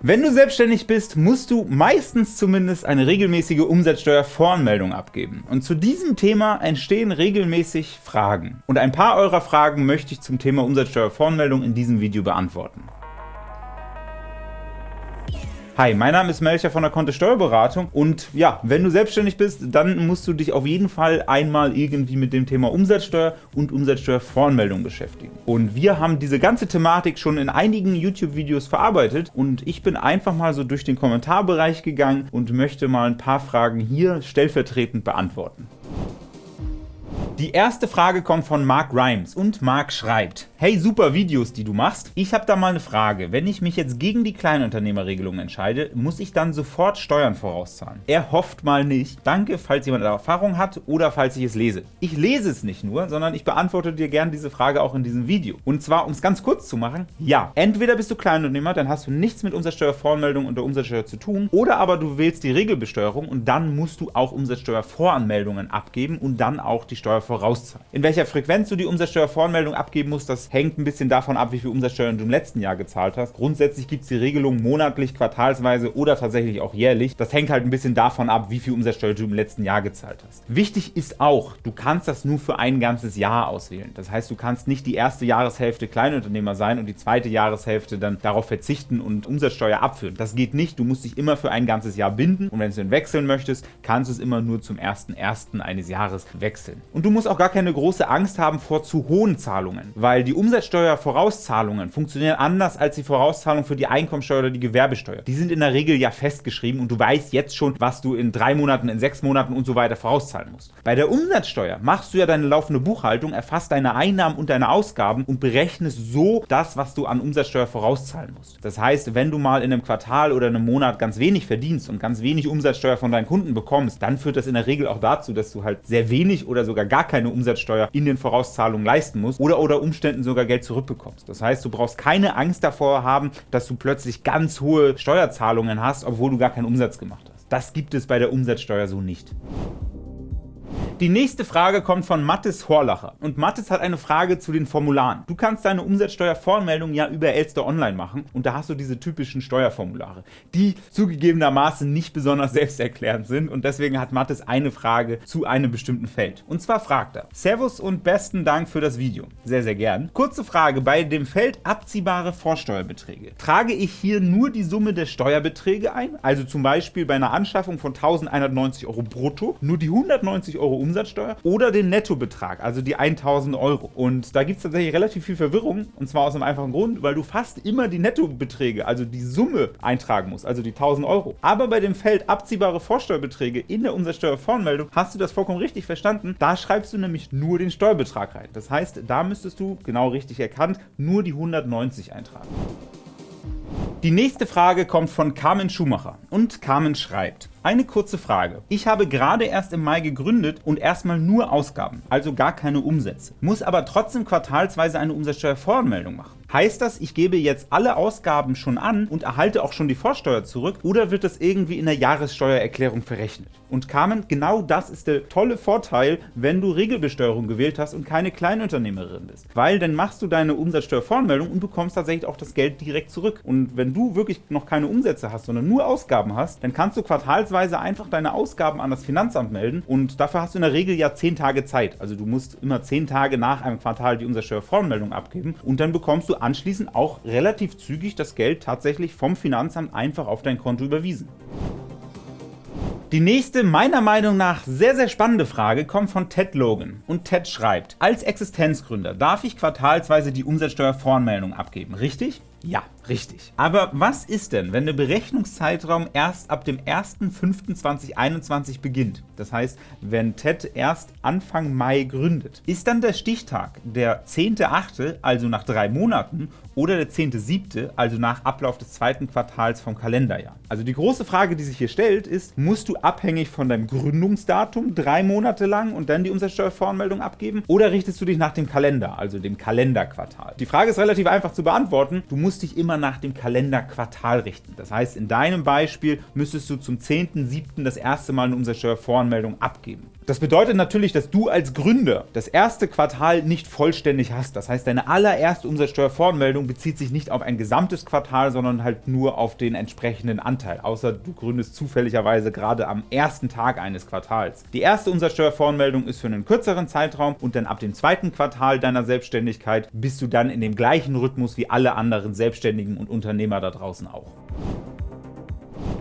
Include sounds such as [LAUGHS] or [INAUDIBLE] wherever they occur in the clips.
Wenn du selbstständig bist, musst du meistens zumindest eine regelmäßige Umsatzsteuervoranmeldung abgeben. Und zu diesem Thema entstehen regelmäßig Fragen. Und ein paar eurer Fragen möchte ich zum Thema Umsatzsteuervoranmeldung in diesem Video beantworten. Hi, mein Name ist Melcher von der Kontist Steuerberatung und ja, wenn du selbstständig bist, dann musst du dich auf jeden Fall einmal irgendwie mit dem Thema Umsatzsteuer und Umsatzsteuervoranmeldung beschäftigen. Und wir haben diese ganze Thematik schon in einigen YouTube-Videos verarbeitet und ich bin einfach mal so durch den Kommentarbereich gegangen und möchte mal ein paar Fragen hier stellvertretend beantworten. Die erste Frage kommt von Mark Rimes und Mark schreibt, Hey, super Videos, die du machst. Ich habe da mal eine Frage. Wenn ich mich jetzt gegen die Kleinunternehmerregelung entscheide, muss ich dann sofort Steuern vorauszahlen? Er hofft mal nicht. Danke, falls jemand Erfahrung hat oder falls ich es lese. Ich lese es nicht nur, sondern ich beantworte dir gerne diese Frage auch in diesem Video. Und zwar, um es ganz kurz zu machen, ja. Entweder bist du Kleinunternehmer, dann hast du nichts mit Umsatzsteuervoranmeldung und der Umsatzsteuer zu tun, oder aber du wählst die Regelbesteuerung und dann musst du auch Umsatzsteuervoranmeldungen abgeben und dann auch die Steuer vorauszahlen. In welcher Frequenz du die Umsatzsteuervoranmeldung abgeben musst, das hängt ein bisschen davon ab, wie viel Umsatzsteuer du im letzten Jahr gezahlt hast. Grundsätzlich gibt es die Regelung monatlich, quartalsweise oder tatsächlich auch jährlich. Das hängt halt ein bisschen davon ab, wie viel Umsatzsteuer du im letzten Jahr gezahlt hast. Wichtig ist auch, du kannst das nur für ein ganzes Jahr auswählen. Das heißt, du kannst nicht die erste Jahreshälfte Kleinunternehmer sein und die zweite Jahreshälfte dann darauf verzichten und Umsatzsteuer abführen. Das geht nicht. Du musst dich immer für ein ganzes Jahr binden und wenn du dann wechseln möchtest, kannst du es immer nur zum 1.1. eines Jahres wechseln. Und du musst auch gar keine große Angst haben vor zu hohen Zahlungen, weil die Umsatzsteuervorauszahlungen funktionieren anders als die Vorauszahlung für die Einkommensteuer oder die Gewerbesteuer. Die sind in der Regel ja festgeschrieben und du weißt jetzt schon, was du in drei Monaten, in sechs Monaten und so weiter vorauszahlen musst. Bei der Umsatzsteuer machst du ja deine laufende Buchhaltung, erfasst deine Einnahmen und deine Ausgaben und berechnest so das, was du an Umsatzsteuer vorauszahlen musst. Das heißt, wenn du mal in einem Quartal oder einem Monat ganz wenig verdienst und ganz wenig Umsatzsteuer von deinen Kunden bekommst, dann führt das in der Regel auch dazu, dass du halt sehr wenig oder sogar gar keine Umsatzsteuer in den Vorauszahlungen leisten musst oder unter Umständen sogar Geld zurückbekommst. Das heißt, du brauchst keine Angst davor haben, dass du plötzlich ganz hohe Steuerzahlungen hast, obwohl du gar keinen Umsatz gemacht hast. Das gibt es bei der Umsatzsteuer so nicht. Die nächste Frage kommt von Mattes Horlacher. Und Mattes hat eine Frage zu den Formularen. Du kannst deine Umsatzsteuervoranmeldung ja über Elster Online machen und da hast du diese typischen Steuerformulare, die zugegebenermaßen nicht besonders [LAUGHS] selbsterklärend sind und deswegen hat Mattes eine Frage zu einem bestimmten Feld. Und zwar fragt er, Servus und besten Dank für das Video. Sehr, sehr gern. Kurze Frage, bei dem Feld abziehbare Vorsteuerbeträge. Trage ich hier nur die Summe der Steuerbeträge ein, also zum Beispiel bei einer Anschaffung von 1190 Euro brutto, nur die 190 Euro Umsatzsteuer oder den Nettobetrag, also die 1000 Euro. Und da gibt es tatsächlich relativ viel Verwirrung, und zwar aus einem einfachen Grund, weil du fast immer die Nettobeträge, also die Summe eintragen musst, also die 1000 Euro. Aber bei dem Feld abziehbare Vorsteuerbeträge in der Umsatzsteuervoranmeldung hast du das vollkommen richtig verstanden. Da schreibst du nämlich nur den Steuerbetrag rein. Das heißt, da müsstest du, genau richtig erkannt, nur die 190 eintragen. Die nächste Frage kommt von Carmen Schumacher und Carmen schreibt, eine kurze Frage. Ich habe gerade erst im Mai gegründet und erstmal nur Ausgaben, also gar keine Umsätze, muss aber trotzdem quartalsweise eine Umsatzsteuervoranmeldung machen. Heißt das, ich gebe jetzt alle Ausgaben schon an und erhalte auch schon die Vorsteuer zurück oder wird das irgendwie in der Jahressteuererklärung verrechnet? Und Carmen, genau das ist der tolle Vorteil, wenn du Regelbesteuerung gewählt hast und keine Kleinunternehmerin bist. Weil dann machst du deine Umsatzsteuervoranmeldung und bekommst tatsächlich auch das Geld direkt zurück. Und wenn du wirklich noch keine Umsätze hast, sondern nur Ausgaben hast, dann kannst du quartalsweise einfach deine Ausgaben an das Finanzamt melden und dafür hast du in der Regel ja 10 Tage Zeit. Also du musst immer 10 Tage nach einem Quartal die Umsatzsteuervoranmeldung abgeben und dann bekommst du anschließend auch relativ zügig das Geld tatsächlich vom Finanzamt einfach auf dein Konto überwiesen. Die nächste, meiner Meinung nach sehr, sehr spannende Frage kommt von Ted Logan. Und Ted schreibt, als Existenzgründer darf ich quartalsweise die Umsatzsteuervoranmeldung abgeben, richtig? Ja, richtig. Aber was ist denn, wenn der Berechnungszeitraum erst ab dem 1.5.2021 beginnt? Das heißt, wenn TED erst Anfang Mai gründet. Ist dann der Stichtag der 10.8., also nach drei Monaten, oder der 10.7., also nach Ablauf des zweiten Quartals vom Kalenderjahr? Also die große Frage, die sich hier stellt, ist, musst du abhängig von deinem Gründungsdatum drei Monate lang und dann die Umsatzsteuervoranmeldung abgeben? Oder richtest du dich nach dem Kalender, also dem Kalenderquartal? Die Frage ist relativ einfach zu beantworten. Du musst dich immer nach dem Kalenderquartal richten. Das heißt, in deinem Beispiel müsstest du zum 10.07. das erste Mal eine Umsatzsteuervoranmeldung abgeben. Das bedeutet natürlich, dass du als Gründer das erste Quartal nicht vollständig hast. Das heißt, deine allererste Umsatzsteuervoranmeldung bezieht sich nicht auf ein gesamtes Quartal, sondern halt nur auf den entsprechenden Anteil, außer du gründest zufälligerweise gerade am ersten Tag eines Quartals. Die erste Umsatzsteuervoranmeldung ist für einen kürzeren Zeitraum und dann ab dem zweiten Quartal deiner Selbstständigkeit bist du dann in dem gleichen Rhythmus wie alle anderen Selbstständigen und Unternehmer da draußen auch.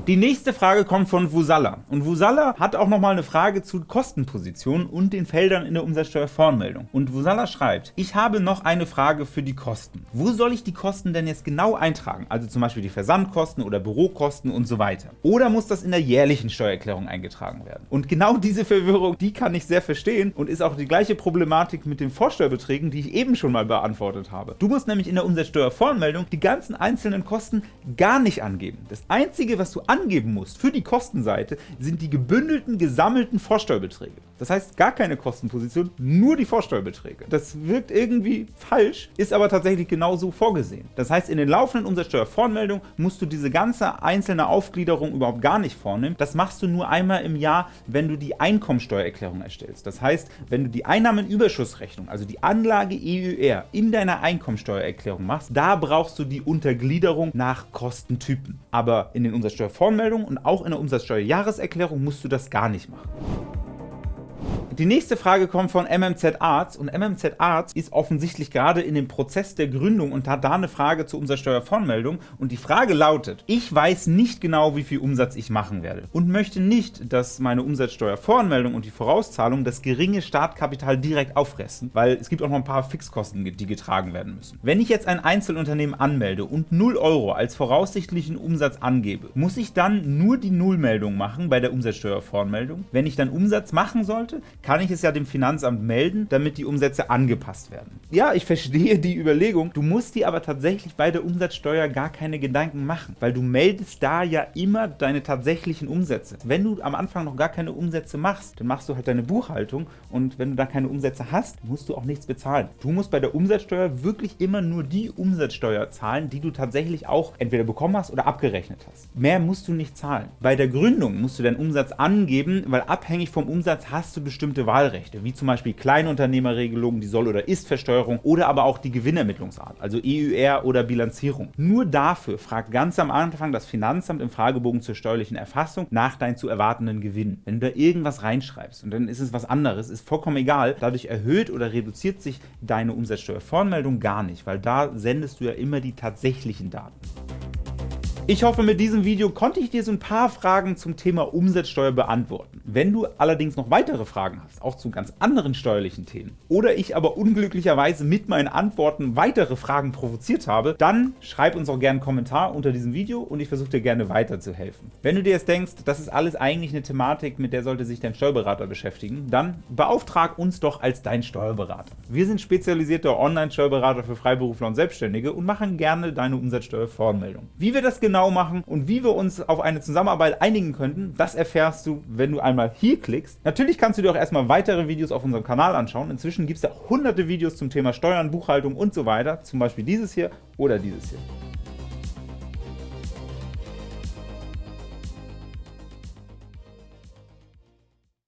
Die nächste Frage kommt von Vusalla. Und Vusalla hat auch nochmal eine Frage zu Kostenpositionen und den Feldern in der Umsatzsteuervoranmeldung. Und Vusalla schreibt, ich habe noch eine Frage für die Kosten. Wo soll ich die Kosten denn jetzt genau eintragen? Also zum Beispiel die Versandkosten oder Bürokosten und so weiter. Oder muss das in der jährlichen Steuererklärung eingetragen werden? Und genau diese Verwirrung, die kann ich sehr verstehen und ist auch die gleiche Problematik mit den Vorsteuerbeträgen, die ich eben schon mal beantwortet habe. Du musst nämlich in der Umsatzsteuervoranmeldung die ganzen einzelnen Kosten gar nicht angeben. Das Einzige, was du angeben musst für die Kostenseite, sind die gebündelten, gesammelten Vorsteuerbeträge. Das heißt, gar keine Kostenposition, nur die Vorsteuerbeträge. Das wirkt irgendwie falsch, ist aber tatsächlich genauso vorgesehen. Das heißt, in den laufenden Umsatzsteuervoranmeldungen musst du diese ganze einzelne Aufgliederung überhaupt gar nicht vornehmen. Das machst du nur einmal im Jahr, wenn du die Einkommensteuererklärung erstellst. Das heißt, wenn du die Einnahmenüberschussrechnung, also die Anlage EUR, in deiner Einkommensteuererklärung machst, da brauchst du die Untergliederung nach Kostentypen. Aber in den Umsatzsteuervoranmeldungen und auch in der Umsatzsteuerjahreserklärung musst du das gar nicht machen. Die nächste Frage kommt von MMZ Arts und MMZ Arts ist offensichtlich gerade in dem Prozess der Gründung und hat da eine Frage zur Umsatzsteuervoranmeldung und die Frage lautet, ich weiß nicht genau, wie viel Umsatz ich machen werde und möchte nicht, dass meine Umsatzsteuervoranmeldung und die Vorauszahlung das geringe Startkapital direkt auffressen, weil es gibt auch noch ein paar Fixkosten, die getragen werden müssen. Wenn ich jetzt ein Einzelunternehmen anmelde und 0 Euro als voraussichtlichen Umsatz angebe, muss ich dann nur die Nullmeldung machen bei der Umsatzsteuervoranmeldung? Wenn ich dann Umsatz machen sollte, kann ich es ja dem Finanzamt melden, damit die Umsätze angepasst werden. Ja, ich verstehe die Überlegung, du musst dir aber tatsächlich bei der Umsatzsteuer gar keine Gedanken machen, weil du meldest da ja immer deine tatsächlichen Umsätze. Wenn du am Anfang noch gar keine Umsätze machst, dann machst du halt deine Buchhaltung und wenn du da keine Umsätze hast, musst du auch nichts bezahlen. Du musst bei der Umsatzsteuer wirklich immer nur die Umsatzsteuer zahlen, die du tatsächlich auch entweder bekommen hast oder abgerechnet hast. Mehr musst du nicht zahlen. Bei der Gründung musst du deinen Umsatz angeben, weil abhängig vom Umsatz hast du bestimmte bestimmte Wahlrechte, wie zum Beispiel Kleinunternehmerregelungen, die Soll- oder Ist-Versteuerung oder aber auch die Gewinnermittlungsart, also EUR oder Bilanzierung. Nur dafür fragt ganz am Anfang das Finanzamt im Fragebogen zur steuerlichen Erfassung nach deinen zu erwartenden Gewinn. Wenn du da irgendwas reinschreibst und dann ist es was anderes, ist vollkommen egal, dadurch erhöht oder reduziert sich deine Umsatzsteuervoranmeldung gar nicht, weil da sendest du ja immer die tatsächlichen Daten. Ich hoffe, mit diesem Video konnte ich dir so ein paar Fragen zum Thema Umsatzsteuer beantworten. Wenn du allerdings noch weitere Fragen hast, auch zu ganz anderen steuerlichen Themen, oder ich aber unglücklicherweise mit meinen Antworten weitere Fragen provoziert habe, dann schreib uns auch gerne einen Kommentar unter diesem Video und ich versuche dir gerne weiterzuhelfen. Wenn du dir jetzt denkst, das ist alles eigentlich eine Thematik, mit der sollte sich dein Steuerberater beschäftigen, dann beauftrag uns doch als dein Steuerberater. Wir sind spezialisierter Online-Steuerberater für Freiberufler und Selbstständige und machen gerne deine Umsatzsteuervoranmeldung. Wie wir das genau genau machen und wie wir uns auf eine Zusammenarbeit einigen könnten, das erfährst du, wenn du einmal hier klickst. Natürlich kannst du dir auch erstmal weitere Videos auf unserem Kanal anschauen. Inzwischen gibt es ja hunderte Videos zum Thema Steuern, Buchhaltung und so weiter, zum Beispiel dieses hier oder dieses hier.